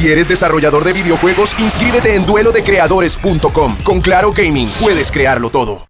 Si eres desarrollador de videojuegos, inscríbete en duelodecreadores.com. Con Claro Gaming puedes crearlo todo.